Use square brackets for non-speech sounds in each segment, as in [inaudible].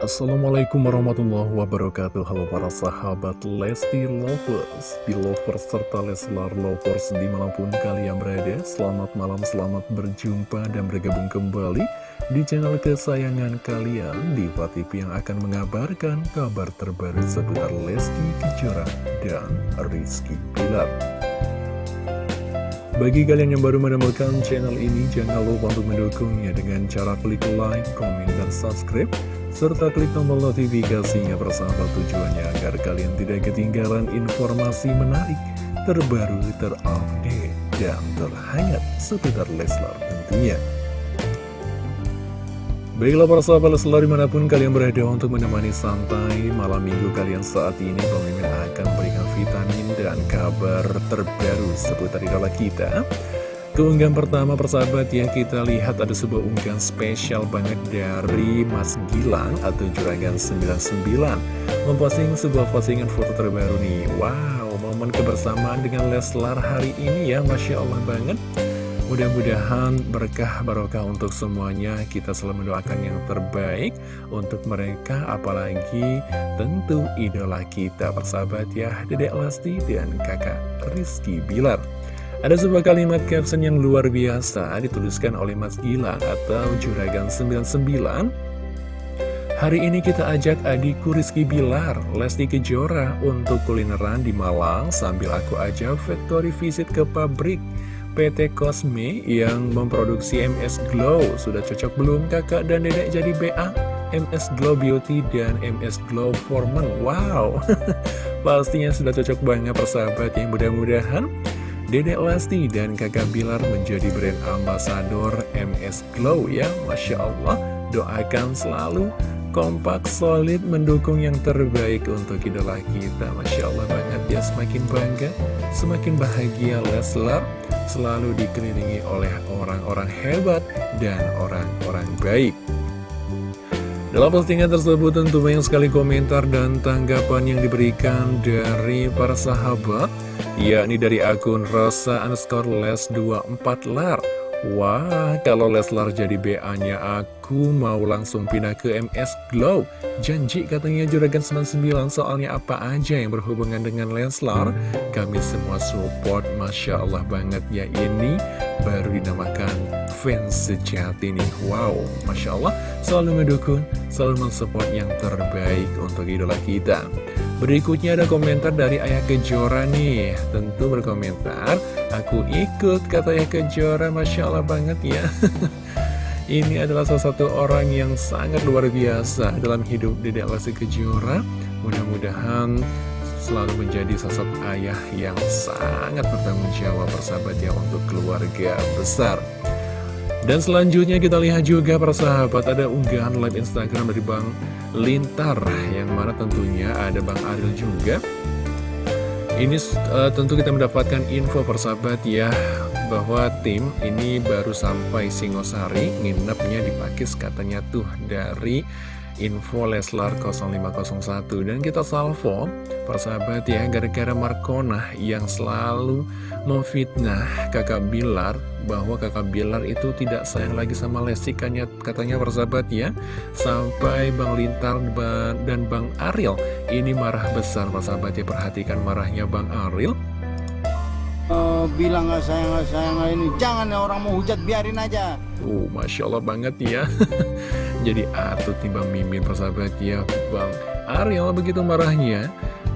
Assalamualaikum warahmatullahi wabarakatuh Halo para sahabat Lesti Lovers Belovers serta Leslar Lovers di mana pun kalian berada. Selamat malam, selamat berjumpa dan bergabung kembali Di channel kesayangan kalian Diva TV yang akan mengabarkan kabar terbaru seputar Lesti Kejora dan Rizky Pilar bagi kalian yang baru menemukan channel ini, jangan lupa untuk mendukungnya dengan cara klik like, komen, dan subscribe serta klik tombol notifikasinya persahabat tujuannya agar kalian tidak ketinggalan informasi menarik, terbaru, terupdate, dan terhangat seputar Leslar tentunya. Baiklah para sahabat Leslar di mana pun kalian berada untuk menemani santai malam minggu kalian saat ini Pemimpin akan memberikan vitamin dan kabar terbaru seputar idola kita Keunggahan pertama persahabat ya kita lihat. Ada sebuah unggahan spesial banget dari Mas Gilang atau Juragan 99 Memposting sebuah postingan foto terbaru nih. Wow momen kebersamaan dengan Leslar hari ini ya Masya Allah banget. Mudah-mudahan berkah barokah untuk semuanya. Kita selalu mendoakan yang terbaik untuk mereka Apalagi tentu idola kita persahabat ya Dedek Lesti dan kakak Rizky Bilar ada sebuah kalimat caption yang luar biasa dituliskan oleh Mas Gilang atau Juragan 99 Hari ini kita ajak adikku Rizky Bilar, Lesti Kejora untuk kulineran di Malang sambil aku ajak factory visit ke pabrik PT Cosme yang memproduksi MS Glow. Sudah cocok belum kakak dan dedek jadi BA? MS Glow Beauty dan MS Glow Foreman. Wow, [laughs] pastinya sudah cocok banget persahabat yang mudah-mudahan Dedek Lesti dan kakak Bilar menjadi brand ambasador MS Glow ya Masya Allah. Doakan selalu kompak solid mendukung yang terbaik untuk idola kita Masya Allah banget ya. Semakin bangga Semakin bahagia Leslar Selalu dikelilingi oleh orang-orang hebat dan orang-orang baik. Dalam postingan tersebut tentu banyak sekali komentar dan tanggapan yang diberikan dari para sahabat yakni dari akun Rosa underscore les 24 lar Wah, kalau Leslar jadi BA-nya aku mau langsung pindah ke MS Glow. Janji katanya Juragan 99 soalnya apa aja yang berhubungan dengan Leslar. Kami semua support, Masya Allah banget ya ini baru dinamakan fans sejati nih. Wow, Masya Allah selalu mendukung, selalu mensupport yang terbaik untuk idola kita. Berikutnya ada komentar dari Ayah Kejora nih. Tentu berkomentar Aku ikut kata Ayah Kejora. Masya Allah banget ya. [laughs] Ini adalah salah satu orang yang sangat luar biasa Dalam hidup Dedek Lesti Kejora. Mudah-mudahan selalu menjadi sosok ayah yang sangat bertanggung jawab persahabat ya untuk keluarga besar dan selanjutnya kita lihat juga persahabat ada unggahan live Instagram dari Bang Lintar Yang mana tentunya ada Bang Aril juga. Ini uh, tentu kita mendapatkan info persahabat ya Bahwa tim ini baru sampai Singosari Nginepnya di Pakis katanya tuh dari info Leslar 0501 dan kita salvo persahabat ya gara-gara Markona yang selalu memfitnah kakak Bilar bahwa kakak Bilar itu tidak sayang lagi sama Lesti. Katanya persahabat ya sampai Bang Lintar dan Bang Ariel ini marah besar persahabat ya. Perhatikan marahnya Bang Ariel uh, bilang nggak sayang nggak sayang ini. Jangan ya orang mau hujat biarin aja. Uh masya Allah banget ya. [laughs] Jadi atut nih Bang Mimin persahabat ya. Bang Ariel begitu marahnya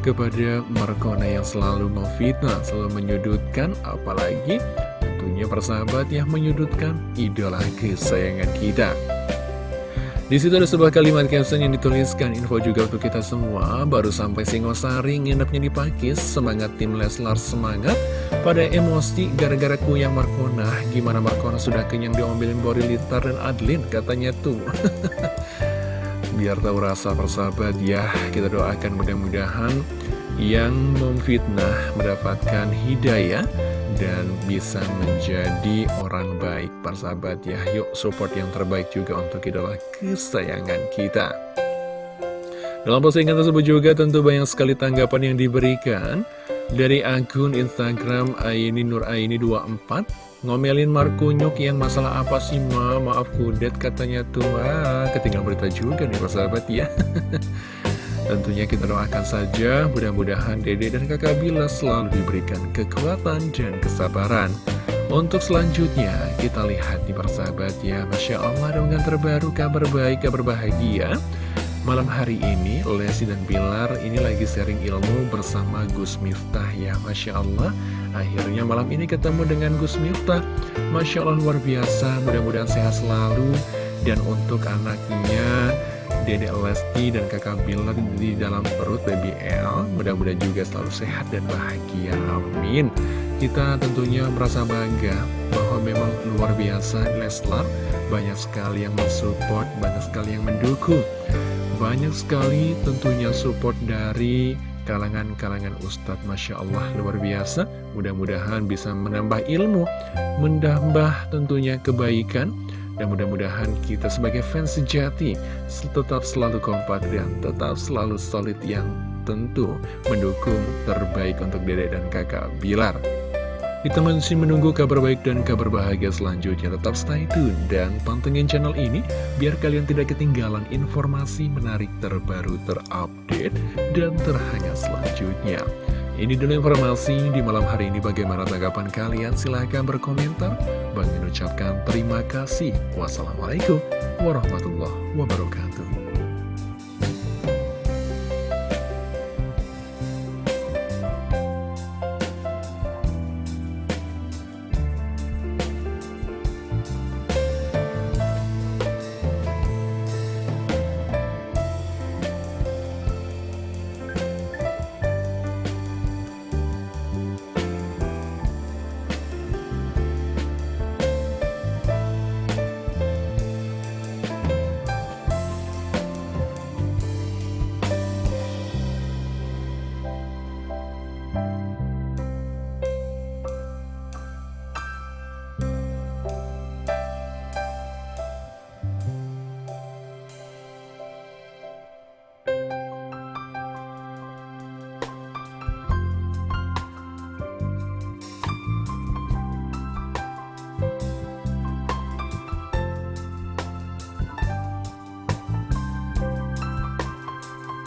kepada Markona yang selalu memfitnah, selalu menyudutkan, apalagi tentunya persahabat yang menyudutkan idola kesayangan kita. Di situ ada sebuah kalimat caption yang dituliskan. Info juga untuk kita semua. Baru sampai Singosari nginepnya di Pakis. Semangat tim Leslar semangat. Pada emosi gara-gara kuyang Markona. Gimana Markona sudah kenyang diomelin Bori Litar dan Adlin? Katanya tuh. [laughs] Biar tahu rasa persahabat ya. Kita doakan mudah-mudahan yang memfitnah mendapatkan hidayah dan bisa menjadi orang baik persahabat ya. Yuk support yang terbaik juga untuk idola kesayangan kita. Dalam postingan tersebut juga tentu banyak sekali tanggapan yang diberikan Dari akun Instagram Aini Nur Aini 24 Ngomelin Markunyuk yang masalah apa sih ma? Maaf kudet katanya tuh ketinggalan berita juga nih sahabat ya [laughs] Tentunya kita doakan saja mudah-mudahan dede dan kakak Bila selalu diberikan kekuatan dan kesabaran untuk selanjutnya, kita lihat di persahabat ya, Masya Allah dengan terbaru kabar baik, kabar bahagia. Malam hari ini, Lesi dan Bilar ini lagi sharing ilmu bersama Gus Miftah ya, Masya Allah. Akhirnya malam ini ketemu dengan Gus Miftah. Masya Allah luar biasa, mudah-mudahan sehat selalu. Dan untuk anaknya, Dede Lesti dan kakak Bilar di dalam perut Baby L, mudah-mudahan juga selalu sehat dan bahagia. Amin. Kita tentunya merasa bangga bahwa memang luar biasa Leslar banyak sekali yang mensupport, banyak sekali yang mendukung. Banyak sekali tentunya support dari kalangan-kalangan Ustadz Masya Allah luar biasa Mudah-mudahan bisa menambah ilmu Menambah tentunya kebaikan Dan mudah-mudahan kita sebagai fans sejati Tetap selalu kompak dan tetap selalu solid yang tentu Mendukung terbaik untuk dedek dan kakak Bilar kita masih menunggu kabar baik dan kabar bahagia selanjutnya. Tetap stay tune dan pantengin channel ini biar kalian tidak ketinggalan informasi menarik terbaru terupdate dan terhangat selanjutnya. Ini dulu informasi di malam hari ini bagaimana tanggapan kalian silahkan berkomentar. Bang mengucapkan terima kasih. Wassalamualaikum warahmatullahi wabarakatuh.